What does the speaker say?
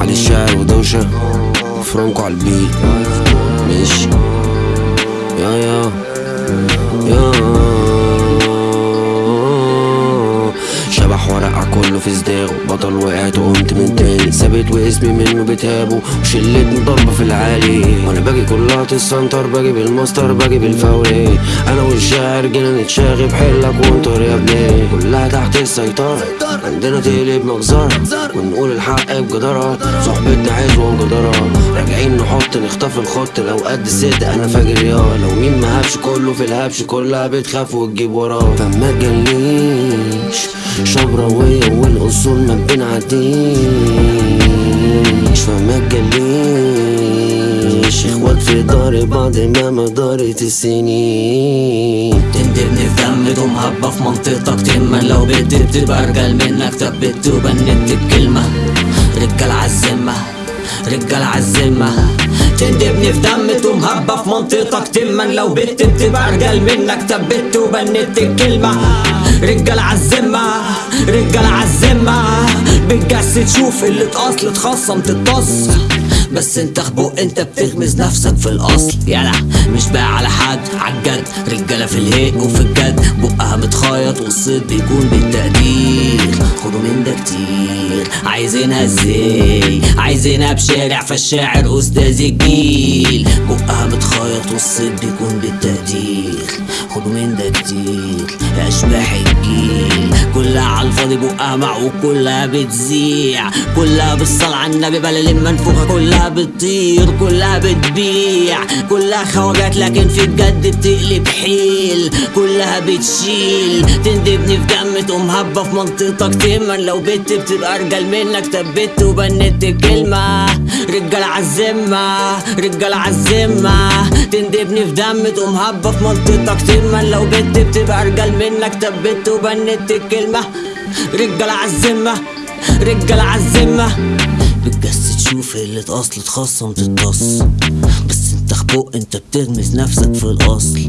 علي الشعر ودوشة فرانكو على ماشي. يا يا. يا شبح ورقع كله في صداغه بطل وقعت وقمت من تاني. ثابت واسمي منه بتابه وشلتني ضربة في العالي. وأنا باجي كلها تسنتر باجي بالماستر باجي بالفوري أنا والشاعر جينا نتشاغب بحلك وانطر يا تحت السيطرة. عندنا تقلب مجزرة. ونقول الحق بجدارة. صحبتنا عزوة وجدارة راجعين نحط نخطف الخط. لو قد الصدق أنا فاجر يا لو مين ما هبش كله في الهبش كلها بتخاف وتجيب وراه. فما تجليش. شبراوية والأصول ما بنعديش فما تجليش. إخوات في دار بعد ما مدارت السنين تقوم هبة في منطقتك تما لو بتدب تبقى ارجل منك ثبت وبنت بكلمة. رجال عالذمة رجال عالذمة تندبني في دم تقوم هبة في منطقتك تما لو بتدب تبقى ارجل منك ثبت وبنت الكلمة رجال عالذمة رجال عالذمة بتجسد شوف اللي اتقص اتخصم تتص بس انت خبوق انت بتغمز نفسك في الأصل. يلا مش بقى على حد عالجد رجالة في الهيق وفي الجد. بقها متخيط والصيد بيكون بالتقدير. خدوا من ده كتير. عايزينها إزاي؟ عايزينها بشارع فالشاعر أستاذ الجيل. بقها متخيط والصيد بيكون بالتقدير. خدوا من ده كتير. يا أشباح الجيل. كلها على الفاضي بقها معوج كلها بتزيع. كلها بالصلاة على النبي بلا منفوخة كلها بتطير كلها بتبيع. كلها خواجات لكن في الجد بتقلب حيل. كلها بتشيل. تندبني في دم تقوم هبة في منطقتك تما لو بت بتبقى أرجل منك ثبت وبنت الكلمة رجال عالذمة رجال عالذمة تندبني في دم تقوم هبة في منطقتك تما لو بت بتبقى ارجل منك ثبت وبنت الكلمة. رجال عالذمة رجال عالذمة بتجسد شوف اللي اتقص اتخصم تتص بس انت خبوق انت بتغمز نفسك في الأصل.